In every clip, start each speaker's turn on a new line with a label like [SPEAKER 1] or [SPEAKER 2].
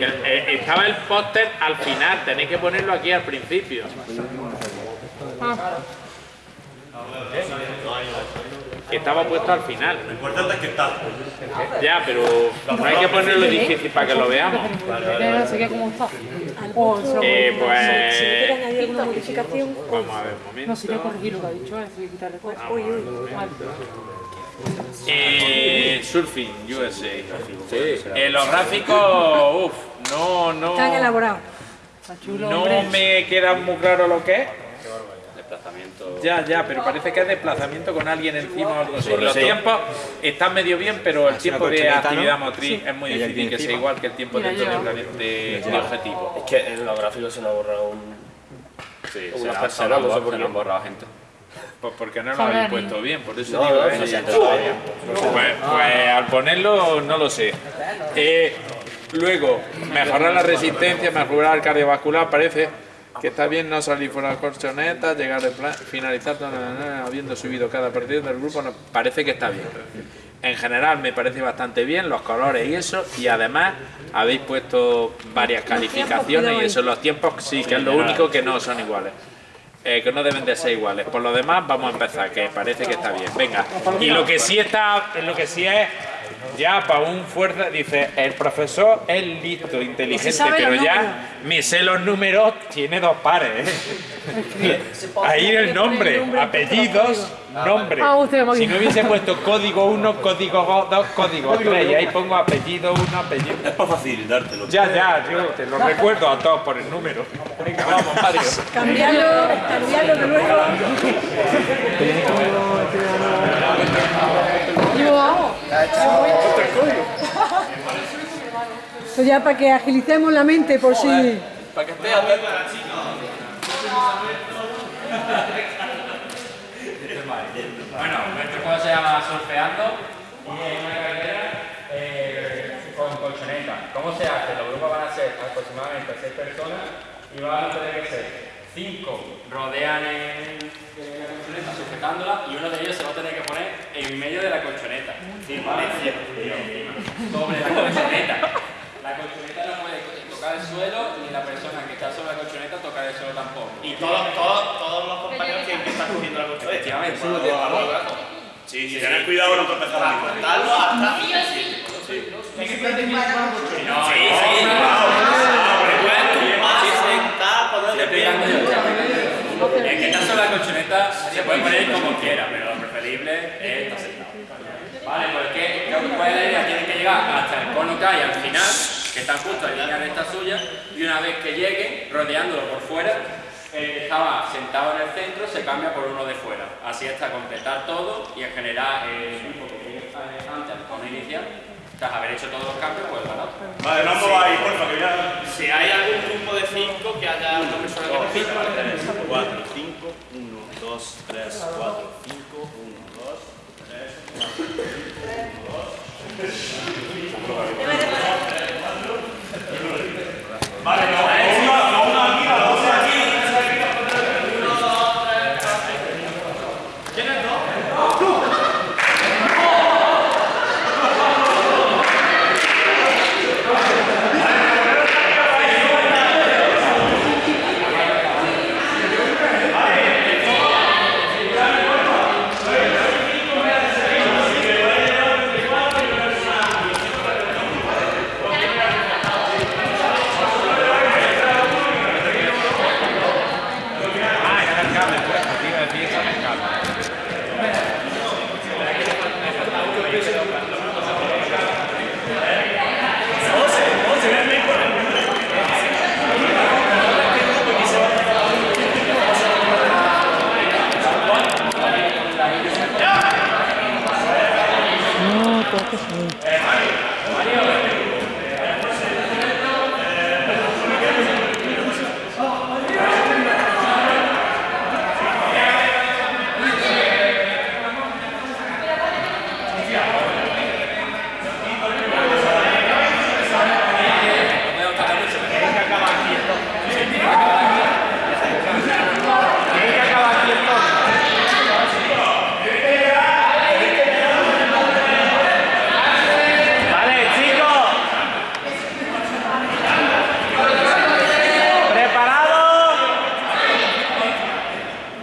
[SPEAKER 1] Eh, estaba el póster al final, tenéis que ponerlo aquí al principio. Que estaba puesto al final.
[SPEAKER 2] Lo importante es que está.
[SPEAKER 1] Ya, pero no hay que ponerlo difícil para que lo veamos.
[SPEAKER 3] No sé qué cómo está.
[SPEAKER 1] Eh,
[SPEAKER 4] Si quiere
[SPEAKER 1] pues...
[SPEAKER 4] añadir alguna modificación,
[SPEAKER 1] Vamos a ver un
[SPEAKER 3] No, sería
[SPEAKER 1] momento.
[SPEAKER 3] corregir lo que ha dicho, es decir, quitarle cosas.
[SPEAKER 4] uy, uy.
[SPEAKER 1] Eh, surfing USA. Eh, los gráficos, uff, no, no.
[SPEAKER 4] Están elaborados.
[SPEAKER 3] Está chulo,
[SPEAKER 1] No
[SPEAKER 3] hombre.
[SPEAKER 1] me queda muy claro lo que es.
[SPEAKER 5] Desplazamiento.
[SPEAKER 1] Ya, ya, pero parece que es desplazamiento con alguien encima o algo así. Los tiempos están medio bien, pero el tiempo de actividad motriz es muy difícil que sea igual que el tiempo
[SPEAKER 3] Mira,
[SPEAKER 1] dentro de, de, de objetivo.
[SPEAKER 5] Es que en los gráficos se nos ha borrado un,
[SPEAKER 6] Sí,
[SPEAKER 5] unas
[SPEAKER 6] será-
[SPEAKER 5] personas,
[SPEAKER 6] será
[SPEAKER 5] no sé por qué.
[SPEAKER 6] han borrado gente.
[SPEAKER 1] Pues porque no lo habéis puesto bien, por eso
[SPEAKER 5] No,
[SPEAKER 1] digo,
[SPEAKER 5] no,
[SPEAKER 1] ¿eh? Pues, pues al ponerlo no lo sé. Eh, luego, mejorar la resistencia, mejorar el cardiovascular, parece que está bien no salir fuera de la colchoneta, llegar al plan, finalizar na, na, na, habiendo subido cada partido del grupo, no- parece que está bien. En general me parece bastante bien los colores y eso, y además habéis puesto varias calificaciones y eso, los tiempos sí, que es lo único que no son iguales. Eh, que no deben de ser iguales. Por lo demás, vamos a empezar, que parece que está bien. Venga. Y lo que sí está, lo que sí es, ya para un fuerza, dice, el profesor es listo, inteligente, pero ya me sé los números, tiene dos pares. ¿eh? Ahí el nombre, apellidos, nombre.
[SPEAKER 3] Ah.
[SPEAKER 1] Si no hubiese puesto código 1, código 2, código 3, y ahí pongo apellido 1, apellido
[SPEAKER 2] Es para facilitártelo.
[SPEAKER 1] Ya, ya, yo te lo recuerdo a todos por el número. Venga, vamos, Mario.
[SPEAKER 4] Cambiarlo, cambiarlo de
[SPEAKER 3] vamos.
[SPEAKER 4] Esto ya para que agilicemos la mente por si...
[SPEAKER 6] Para que esté atento.
[SPEAKER 1] Bueno, nuestro juego se llama Surfeando y es una carrera eh, con colchoneta. ¿Cómo se hace? Los grupos van a ser aproximadamente 6 personas y van a tener que ser 5 rodean en la colchoneta sujetándola y uno de ellos se va a tener que poner en medio de la colchoneta. Encima, encima, sobre la colchoneta. La colchoneta no puede tocar el suelo ni la persona que está sobre la colchoneta tocar el suelo tampoco.
[SPEAKER 7] Y todos, todos, todos los compañeros que, que están cogiendo la colchoneta.
[SPEAKER 1] Efectivamente.
[SPEAKER 2] Sí, sí, tener cuidado con no tropezar a mí.
[SPEAKER 7] Darlo hasta. sentar, de pie.
[SPEAKER 1] El está sobre la colchoneta se puede poner como quiera, pero lo preferible es estar sentado. Vale, pues que ¿cuál es la idea? Tienen que llegar hasta el cono que hay al final, que están justo en línea recta suya, y una vez que lleguen, rodeándolo por fuera, estaba sentado en el centro se cambia por uno de fuera. Así hasta completar todo y en general llegue antes cono inicial, tras haber hecho todos los cambios, pues ganado.
[SPEAKER 2] Vale, no os ahí, porfa, que ya.
[SPEAKER 7] Si hay algún grupo de cinco que haya una persona que repita,
[SPEAKER 2] 4, 5, 1, 2, 3, 4, 5, 1, 2, 3, 4, 5, 1, 2.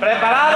[SPEAKER 2] ¡Preparado!